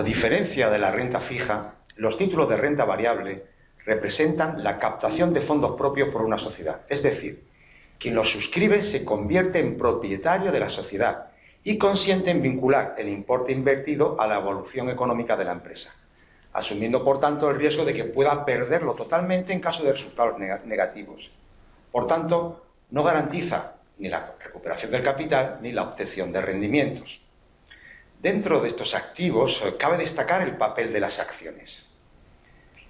A diferencia de la renta fija, los títulos de renta variable representan la captación de fondos propios por una sociedad. Es decir, quien los suscribe se convierte en propietario de la sociedad y consiente en vincular el importe invertido a la evolución económica de la empresa, asumiendo por tanto el riesgo de que pueda perderlo totalmente en caso de resultados negativos. Por tanto, no garantiza ni la recuperación del capital ni la obtención de rendimientos. Dentro de estos activos eh, cabe destacar el papel de las acciones.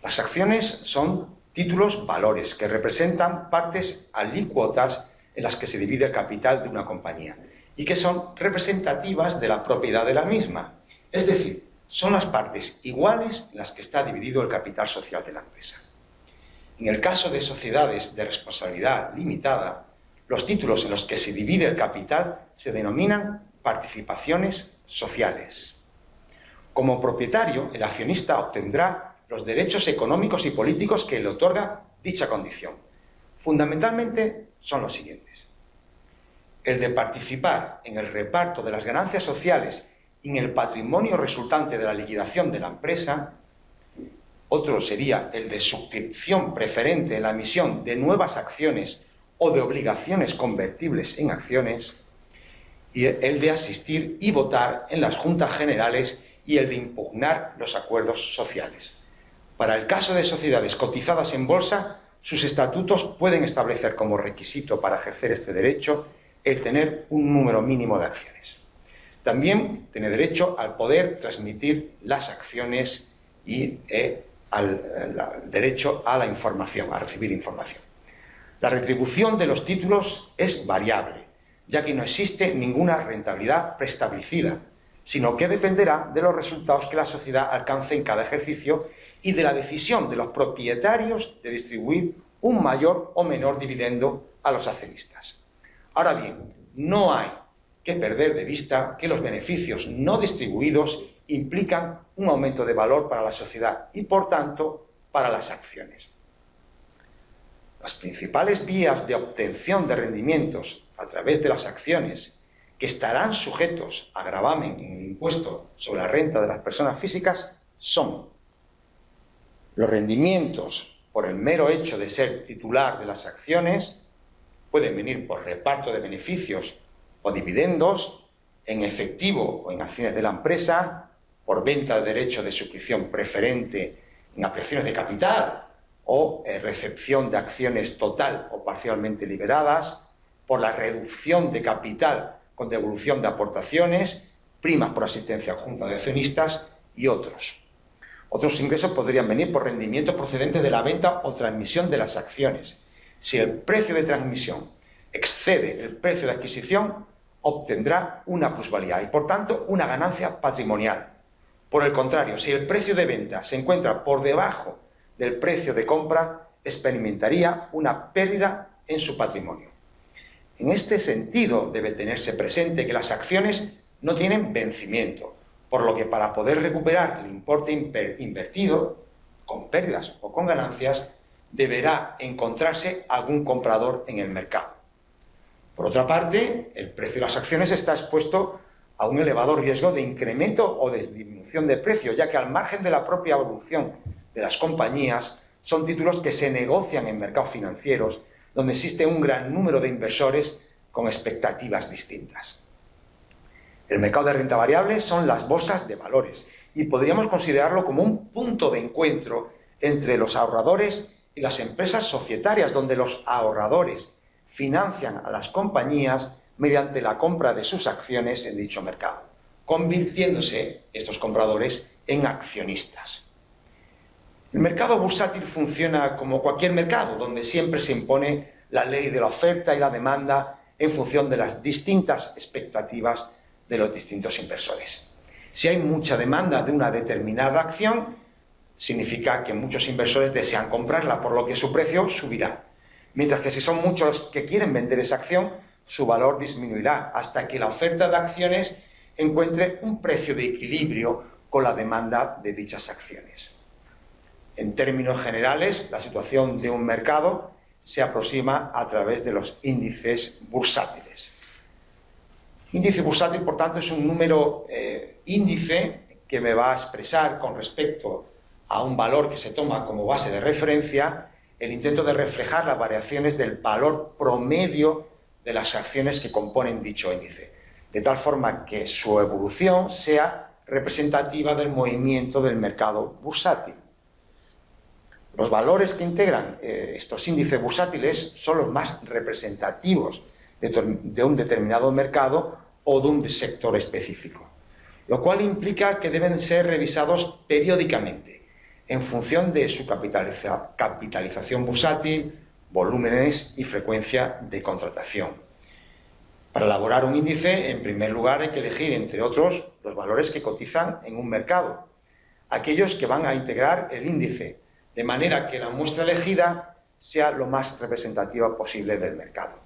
Las acciones son títulos valores que representan partes alícuotas en las que se divide el capital de una compañía y que son representativas de la propiedad de la misma. Es decir, son las partes iguales en las que está dividido el capital social de la empresa. En el caso de sociedades de responsabilidad limitada, los títulos en los que se divide el capital se denominan participaciones sociales. Como propietario, el accionista obtendrá los derechos económicos y políticos que le otorga dicha condición. Fundamentalmente son los siguientes. El de participar en el reparto de las ganancias sociales y en el patrimonio resultante de la liquidación de la empresa. Otro sería el de suscripción preferente en la emisión de nuevas acciones o de obligaciones convertibles en acciones y el de asistir y votar en las juntas generales y el de impugnar los acuerdos sociales. Para el caso de sociedades cotizadas en bolsa, sus estatutos pueden establecer como requisito para ejercer este derecho el tener un número mínimo de acciones. También tiene derecho al poder transmitir las acciones y eh, al derecho a la información, a recibir información. La retribución de los títulos es variable, ya que no existe ninguna rentabilidad preestablecida, sino que dependerá de los resultados que la sociedad alcance en cada ejercicio y de la decisión de los propietarios de distribuir un mayor o menor dividendo a los accionistas. Ahora bien, no hay que perder de vista que los beneficios no distribuidos implican un aumento de valor para la sociedad y, por tanto, para las acciones. Las principales vías de obtención de rendimientos a través de las acciones que estarán sujetos a gravamen en el impuesto sobre la renta de las personas físicas son los rendimientos por el mero hecho de ser titular de las acciones, pueden venir por reparto de beneficios o dividendos, en efectivo o en acciones de la empresa, por venta de derecho de suscripción preferente en apreciaciones de capital o recepción de acciones total o parcialmente liberadas, por la reducción de capital con devolución de aportaciones, primas por asistencia junta de accionistas y otros. Otros ingresos podrían venir por rendimientos procedentes de la venta o transmisión de las acciones. Si el precio de transmisión excede el precio de adquisición, obtendrá una plusvalía y, por tanto, una ganancia patrimonial. Por el contrario, si el precio de venta se encuentra por debajo del precio de compra, experimentaría una pérdida en su patrimonio. En este sentido, debe tenerse presente que las acciones no tienen vencimiento, por lo que para poder recuperar el importe invertido, con pérdidas o con ganancias, deberá encontrarse algún comprador en el mercado. Por otra parte, el precio de las acciones está expuesto a un elevado riesgo de incremento o de disminución de precio, ya que al margen de la propia evolución de las compañías, son títulos que se negocian en mercados financieros donde existe un gran número de inversores con expectativas distintas. El mercado de renta variable son las bolsas de valores y podríamos considerarlo como un punto de encuentro entre los ahorradores y las empresas societarias, donde los ahorradores financian a las compañías mediante la compra de sus acciones en dicho mercado, convirtiéndose estos compradores en accionistas. El mercado bursátil funciona como cualquier mercado, donde siempre se impone la ley de la oferta y la demanda en función de las distintas expectativas de los distintos inversores. Si hay mucha demanda de una determinada acción, significa que muchos inversores desean comprarla, por lo que su precio subirá. Mientras que si son muchos que quieren vender esa acción, su valor disminuirá hasta que la oferta de acciones encuentre un precio de equilibrio con la demanda de dichas acciones. En términos generales, la situación de un mercado se aproxima a través de los índices bursátiles. Índice bursátil, por tanto, es un número eh, índice que me va a expresar con respecto a un valor que se toma como base de referencia el intento de reflejar las variaciones del valor promedio de las acciones que componen dicho índice, de tal forma que su evolución sea representativa del movimiento del mercado bursátil. Los valores que integran eh, estos índices bursátiles son los más representativos de un determinado mercado o de un sector específico, lo cual implica que deben ser revisados periódicamente en función de su capitalización bursátil, volúmenes y frecuencia de contratación. Para elaborar un índice, en primer lugar hay que elegir, entre otros, los valores que cotizan en un mercado, aquellos que van a integrar el índice, de manera que la muestra elegida sea lo más representativa posible del mercado.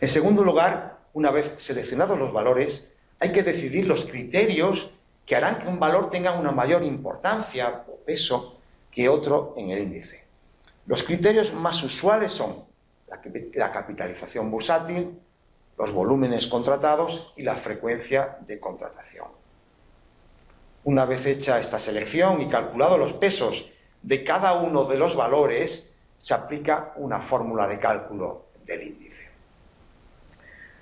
En segundo lugar, una vez seleccionados los valores, hay que decidir los criterios que harán que un valor tenga una mayor importancia o peso que otro en el índice. Los criterios más usuales son la capitalización bursátil, los volúmenes contratados y la frecuencia de contratación. Una vez hecha esta selección y calculado los pesos de cada uno de los valores, se aplica una fórmula de cálculo del índice.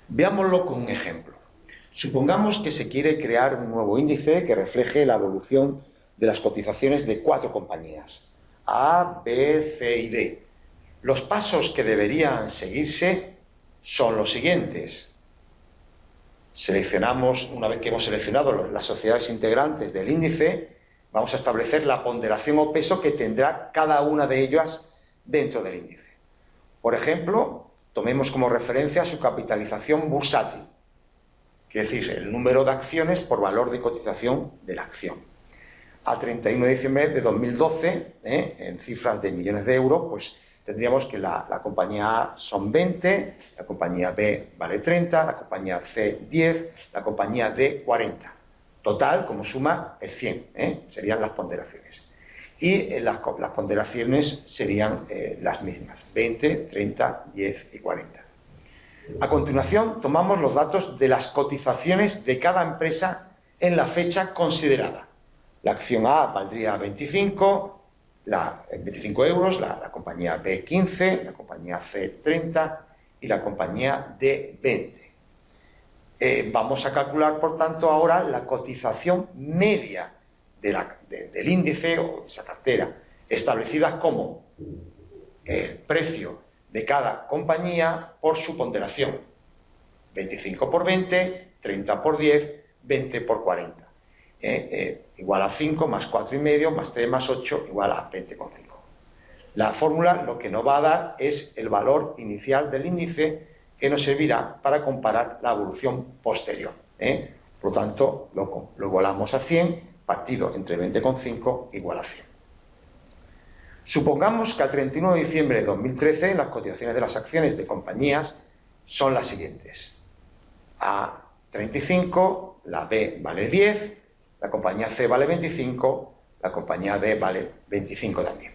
Veámoslo con un ejemplo. Supongamos que se quiere crear un nuevo índice que refleje la evolución de las cotizaciones de cuatro compañías, A, B, C y D. Los pasos que deberían seguirse son los siguientes. Seleccionamos, una vez que hemos seleccionado las sociedades integrantes del índice, vamos a establecer la ponderación o peso que tendrá cada una de ellas dentro del índice. Por ejemplo, tomemos como referencia su capitalización bursátil quiere decir el número de acciones por valor de cotización de la acción. A 31 de diciembre de 2012, ¿eh? en cifras de millones de euros, pues tendríamos que la, compañía A son 20, la compañía B vale 30, la compañía C 10, la compañía D 40. Total, como suma, el 100, ¿eh? serían las ponderaciones. Y eh, las, ponderaciones serían las mismas, 20, 30, 10 y 40. A continuación, tomamos los datos de las cotizaciones de cada empresa en la fecha considerada. La acción A valdría 25, la, 25 euros, la, compañía B 15, la compañía C 30 y la compañía D 20. Eh, vamos a calcular, por tanto, ahora la cotización media del índice o de esa cartera, establecida como el precio de cada compañía por su ponderación. 25 por 20, 30 por 10, 20 por 40. Eh, eh, igual a 5 más 4,5 más 3 más 8 igual a 20,5. La fórmula lo que nos va a dar es el valor inicial del índice que nos servirá para comparar la evolución posterior. ¿eh? Por lo tanto, lo, lo igualamos a 100, partido entre 20,5 igual a 100. Supongamos que a 31 de diciembre de 2013 las cotizaciones de las acciones de compañías son las siguientes. A 35, la B vale 10, la compañía C vale 25, la compañía D vale 25 también.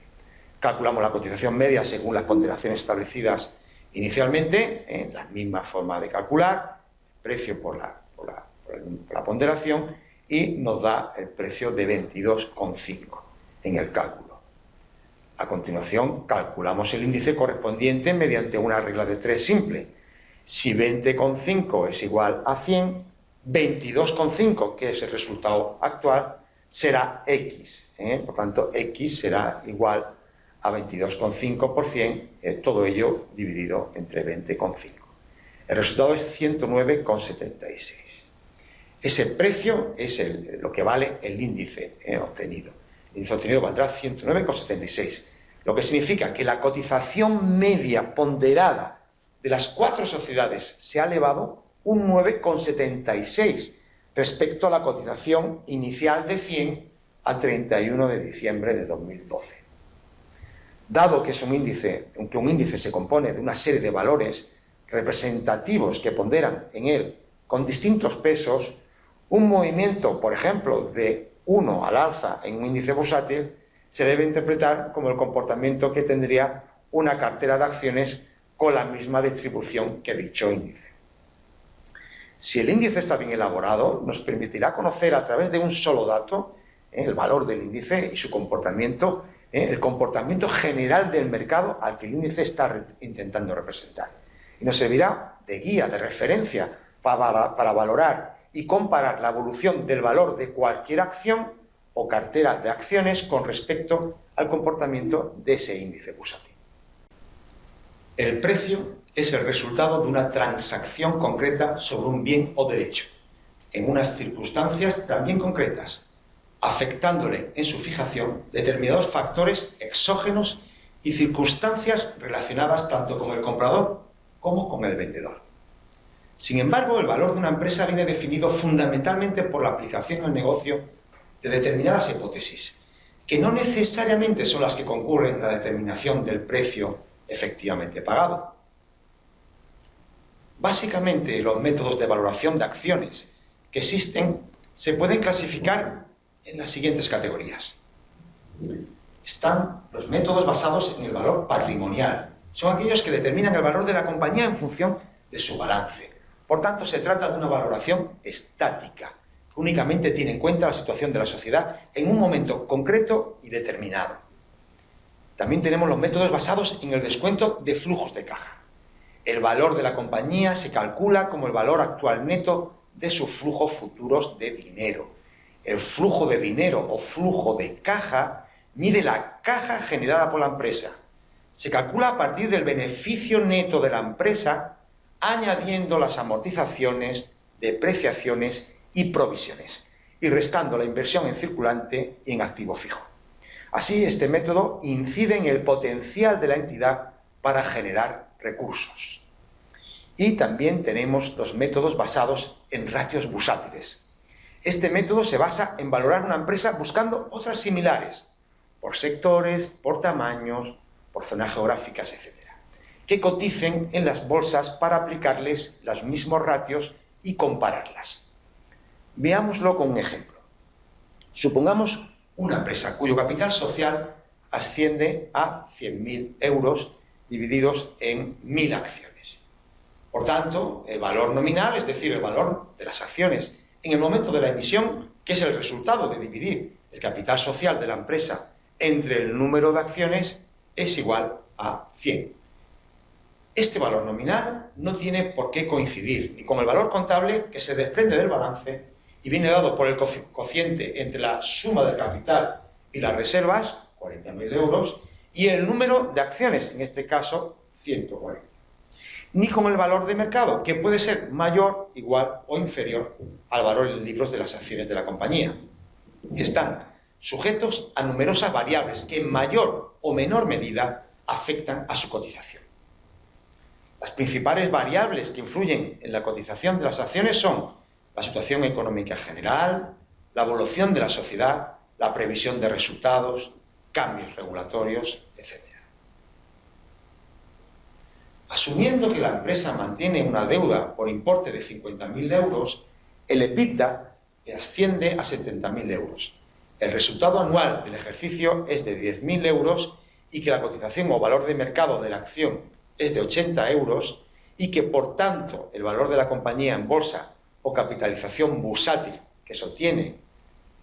Calculamos la cotización media según las ponderaciones establecidas inicialmente, en la misma forma de calcular, precio por la, ponderación, y nos da el precio de 22,5 en el cálculo. A continuación, calculamos el índice correspondiente mediante una regla de 3 simple. Si 20,5 es igual a 100, 22,5, que es el resultado actual, será X. ¿eh? Por tanto, X será igual a 22,5 por 100, eh, todo ello dividido entre 20,5. El resultado es 109,76. Ese precio es lo que vale el índice eh, obtenido índice obtenido valdrá 109,76, lo que significa que la cotización media ponderada de las cuatro sociedades se ha elevado un 9,76 respecto a la cotización inicial de 100 a 31 de diciembre de 2012. Dado que, es un índice, un índice se compone de una serie de valores representativos que ponderan en él con distintos pesos, un movimiento, por ejemplo, de 1 al alza en un índice bursátil, se debe interpretar como el comportamiento que tendría una cartera de acciones con la misma distribución que dicho índice. Si el índice está bien elaborado, nos permitirá conocer a través de un solo dato ¿eh? el valor del índice y su comportamiento, ¿eh? el comportamiento general del mercado al que el índice está intentando representar. Y nos servirá de guía, de referencia, para, para valorar y comparar la evolución del valor de cualquier acción o cartera de acciones con respecto al comportamiento de ese índice bursátil. El precio es el resultado de una transacción concreta sobre un bien o derecho, en unas circunstancias también concretas, afectándole en su fijación determinados factores exógenos y circunstancias relacionadas tanto con el comprador como con el vendedor. Sin embargo, el valor de una empresa viene definido fundamentalmente por la aplicación al negocio de determinadas hipótesis, que no necesariamente son las que concurren en la determinación del precio efectivamente pagado. Básicamente, los métodos de valoración de acciones que existen se pueden clasificar en las siguientes categorías. Están los métodos basados en el valor patrimonial. Son aquellos que determinan el valor de la compañía en función de su balance. Por tanto, se trata de una valoración estática, que únicamente tiene en cuenta la situación de la sociedad en un momento concreto y determinado. También tenemos los métodos basados en el descuento de flujos de caja. El valor de la compañía se calcula como el valor actual neto de sus flujos futuros de dinero. El flujo de dinero o flujo de caja mide la caja generada por la empresa. Se calcula a partir del beneficio neto de la empresa añadiendo las amortizaciones, depreciaciones y provisiones y restando la inversión en circulante y en activo fijo. Así, este método incide en el potencial de la entidad para generar recursos. Y también tenemos los métodos basados en ratios bursátiles. Este método se basa en valorar una empresa buscando otras similares, por sectores, por tamaños, por zonas geográficas, etc., que coticen en las bolsas para aplicarles los mismos ratios y compararlas. Veámoslo con un ejemplo. Supongamos una empresa cuyo capital social asciende a 100.000 euros divididos en 1.000 acciones. Por tanto, el valor nominal, es decir, el valor de las acciones en el momento de la emisión, que es el resultado de dividir el capital social de la empresa entre el número de acciones, es igual a 100. Este valor nominal no tiene por qué coincidir ni con el valor contable que se desprende del balance y viene dado por el cociente entre la suma del capital y las reservas, 40.000 euros, y el número de acciones, en este caso 140. Ni con el valor de mercado, que puede ser mayor, igual o inferior al valor en libros de las acciones de la compañía. Están sujetos a numerosas variables que en mayor o menor medida afectan a su cotización. Las principales variables que influyen en la cotización de las acciones son la situación económica general, la evolución de la sociedad, la previsión de resultados, cambios regulatorios, etc. Asumiendo que la empresa mantiene una deuda por importe de 50.000 euros, el EBITDA asciende a 70.000 euros. El resultado anual del ejercicio es de 10.000 euros y que la cotización o valor de mercado de la acción es de 80 euros y que, por tanto, el valor de la compañía en bolsa o capitalización bursátil que se obtiene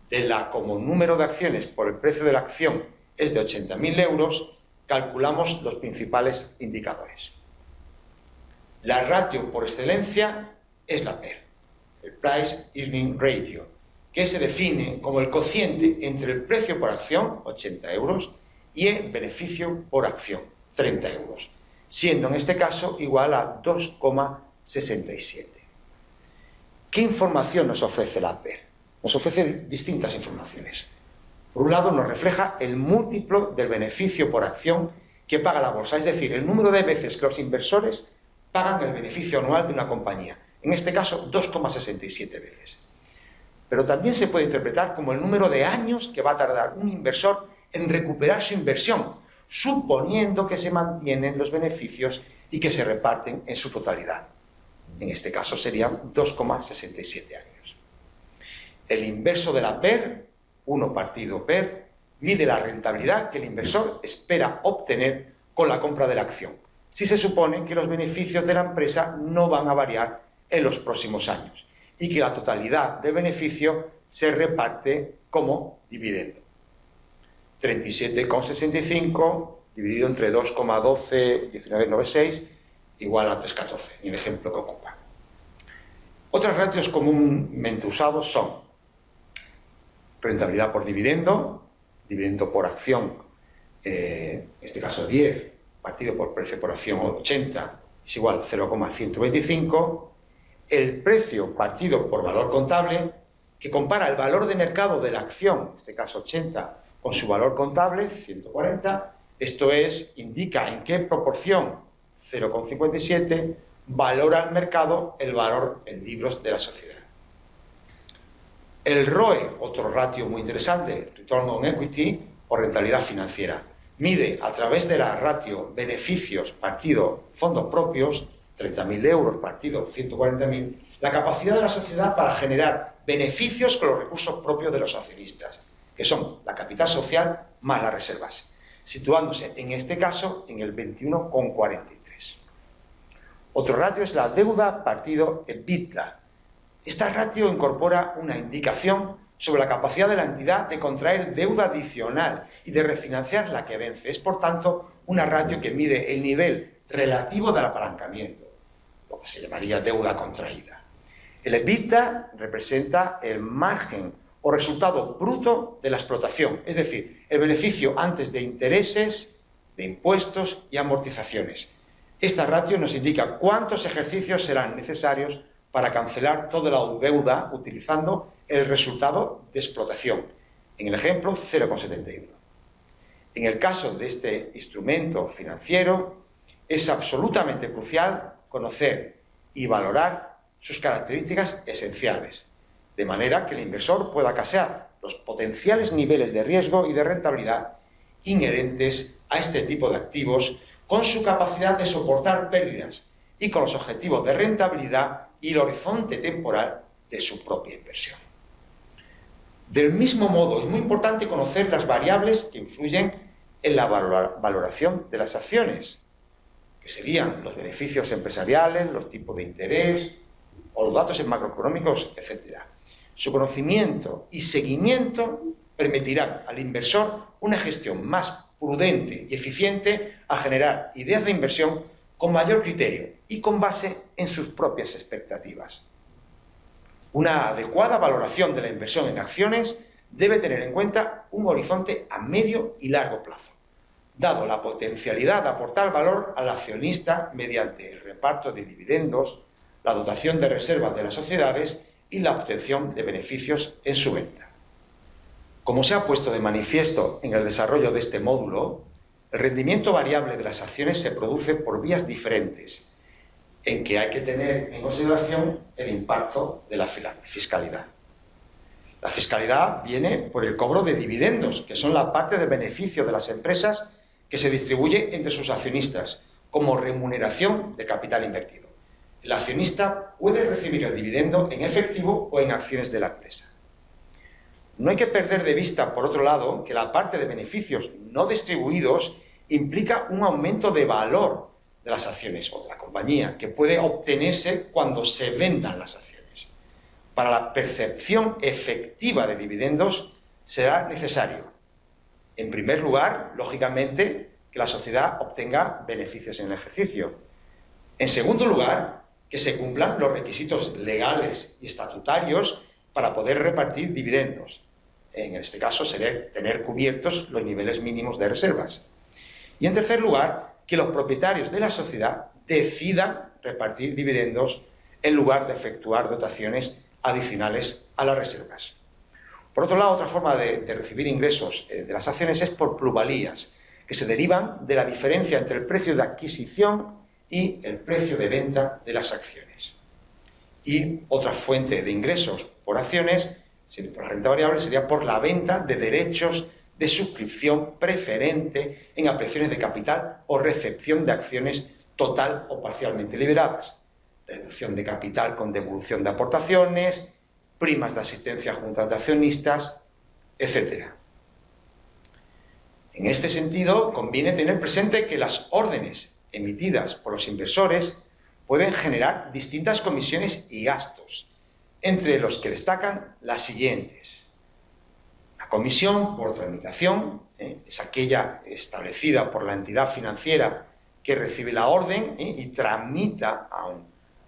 de la como número de acciones por el precio de la acción es de 80.000 euros, calculamos los principales indicadores. La ratio por excelencia es la PER, el Price Earning Ratio, que se define como el cociente entre el precio por acción, 80 euros, y el beneficio por acción, 30 euros, siendo en este caso igual a 2,67. ¿Qué información nos ofrece la PER? Nos ofrece distintas informaciones. Por un lado, nos refleja el múltiplo del beneficio por acción que paga la bolsa, es decir, el número de veces que los inversores pagan el beneficio anual de una compañía. En este caso, 2,67 veces. Pero también se puede interpretar como el número de años que va a tardar un inversor en recuperar su inversión, suponiendo que se mantienen los beneficios y que se reparten en su totalidad. En este caso serían 2,67 años. El inverso de la PER, 1 partido PER, mide la rentabilidad que el inversor espera obtener con la compra de la acción, si se supone que los beneficios de la empresa no van a variar en los próximos años y que la totalidad del beneficio se reparte como dividendo. 37,65 dividido entre 2,12, 19,96 igual a 3,14, en el ejemplo que ocupa. Otros ratios comúnmente usados son rentabilidad por dividendo, dividendo por acción, eh, en este caso 10, partido por precio por acción 80, es igual a 0,125, el precio partido por valor contable, que compara el valor de mercado de la acción, en este caso 80, con su valor contable, 140, esto es, indica en qué proporción 0,57 valora el mercado el valor en libros de la sociedad. El ROE, otro ratio muy interesante, Return on Equity o rentabilidad financiera, mide a través de la ratio beneficios partido fondos propios, 30.000 euros partido 140.000, la capacidad de la sociedad para generar beneficios con los recursos propios de los accionistas, que son la capital social más las reservas, situándose en este caso en el 21,43. Otro ratio es la deuda partido EBITDA. Esta ratio incorpora una indicación sobre la capacidad de la entidad de contraer deuda adicional y de refinanciar la que vence. Es, por tanto, una ratio que mide el nivel relativo del apalancamiento, lo que se llamaría deuda contraída. El EBITDA representa el margen o resultado bruto de la explotación, es decir, el beneficio antes de intereses, de impuestos y amortizaciones. Esta ratio nos indica cuántos ejercicios serán necesarios para cancelar toda la deuda utilizando el resultado de explotación. En el ejemplo, 0,71. En el caso de este instrumento financiero, es absolutamente crucial conocer y valorar sus características esenciales, de manera que el inversor pueda casear los potenciales niveles de riesgo y de rentabilidad inherentes a este tipo de activos con su capacidad de soportar pérdidas y con los objetivos de rentabilidad y el horizonte temporal de su propia inversión. Del mismo modo, es muy importante conocer las variables que influyen en la valoración de las acciones, que serían los beneficios empresariales, los tipos de interés o los datos macroeconómicos, etc. Su conocimiento y seguimiento permitirán al inversor una gestión más prudente y eficiente a generar ideas de inversión con mayor criterio y con base en sus propias expectativas. Una adecuada valoración de la inversión en acciones debe tener en cuenta un horizonte a medio y largo plazo, dado la potencialidad de aportar valor al accionista mediante el reparto de dividendos, la dotación de reservas de las sociedades y la obtención de beneficios en su venta. Como se ha puesto de manifiesto en el desarrollo de este módulo, el rendimiento variable de las acciones se produce por vías diferentes, en que hay que tener en consideración el impacto de la fiscalidad. La fiscalidad viene por el cobro de dividendos, que son la parte de beneficio de las empresas que se distribuye entre sus accionistas, como remuneración de capital invertido el accionista puede recibir el dividendo en efectivo o en acciones de la empresa. No hay que perder de vista, por otro lado, que la parte de beneficios no distribuidos implica un aumento de valor de las acciones o de la compañía, que puede obtenerse cuando se vendan las acciones. Para la percepción efectiva de dividendos será necesario, en primer lugar, lógicamente, que la sociedad obtenga beneficios en el ejercicio. En segundo lugar, que se cumplan los requisitos legales y estatutarios para poder repartir dividendos. En este caso sería tener cubiertos los niveles mínimos de reservas. Y en tercer lugar, que los propietarios de la sociedad decidan repartir dividendos en lugar de efectuar dotaciones adicionales a las reservas. Por otro lado, otra forma de, recibir ingresos eh, de las acciones es por plusvalías, que se derivan de la diferencia entre el precio de adquisición y el precio de venta de las acciones. Y otra fuente de ingresos por acciones, por la renta variable, sería por la venta de derechos de suscripción preferente en apreciaciones de capital o recepción de acciones total o parcialmente liberadas. Reducción de capital con devolución de aportaciones, primas de asistencia a juntas de accionistas, etc. En este sentido, conviene tener presente que las órdenes emitidas por los inversores pueden generar distintas comisiones y gastos, entre los que destacan las siguientes. Comisión por tramitación ¿eh? es aquella establecida por la entidad financiera que recibe la orden ¿eh? y tramita a un,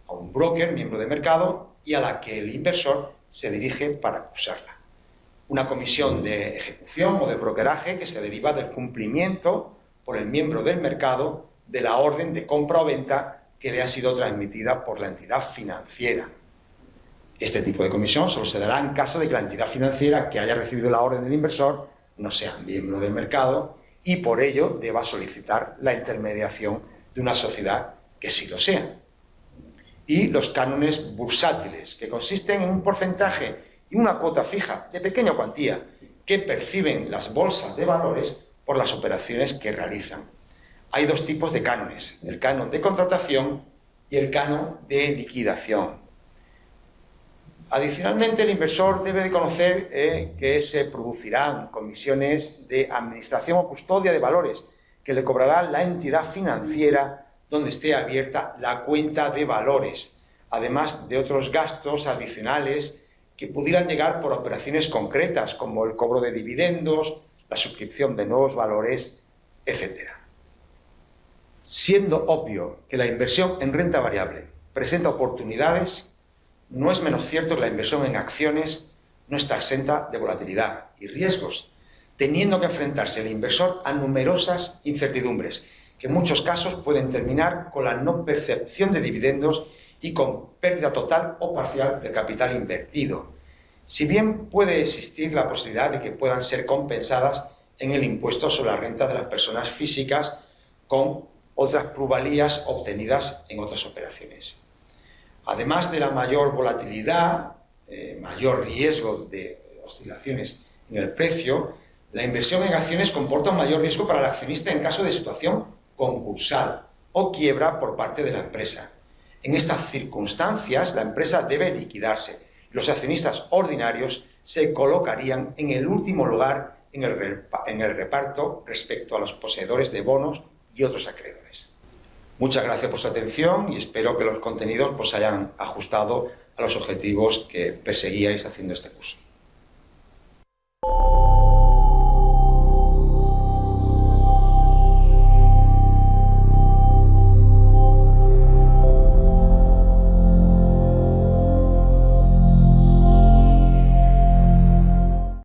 a un broker, miembro de mercado, y a la que el inversor se dirige para acusarla. Una comisión de ejecución o de brokeraje que se deriva del cumplimiento por el miembro del mercado de la orden de compra o venta que le ha sido transmitida por la entidad financiera. Este tipo de comisión solo se dará en caso de que la entidad financiera que haya recibido la orden del inversor no sea miembro del mercado y por ello deba solicitar la intermediación de una sociedad que sí lo sea. Y los cánones bursátiles, que consisten en un porcentaje y una cuota fija de pequeña cuantía que perciben las bolsas de valores por las operaciones que realizan. Hay dos tipos de cánones, el canon de contratación y el canon de liquidación. Adicionalmente, el inversor debe de conocer eh, que se producirán comisiones de administración o custodia de valores que le cobrará la entidad financiera donde esté abierta la cuenta de valores, además de otros gastos adicionales que pudieran llegar por operaciones concretas, como el cobro de dividendos, la suscripción de nuevos valores, etc. Siendo obvio que la inversión en renta variable presenta oportunidades, no es menos cierto que la inversión en acciones no está exenta de volatilidad y riesgos, teniendo que enfrentarse el inversor a numerosas incertidumbres, que en muchos casos pueden terminar con la no percepción de dividendos y con pérdida total o parcial del capital invertido. Si bien puede existir la posibilidad de que puedan ser compensadas en el impuesto sobre la renta de las personas físicas con otras plusvalías obtenidas en otras operaciones. Además de la mayor volatilidad, eh, mayor riesgo de oscilaciones en el precio, la inversión en acciones comporta un mayor riesgo para el accionista en caso de situación concursal o quiebra por parte de la empresa. En estas circunstancias, la empresa debe liquidarse. Los accionistas ordinarios se colocarían en el último lugar en el, reparto respecto a los poseedores de bonos y otros acreedores. Muchas gracias por su atención y espero que los contenidos os pues, hayan ajustado a los objetivos que perseguíais haciendo este curso.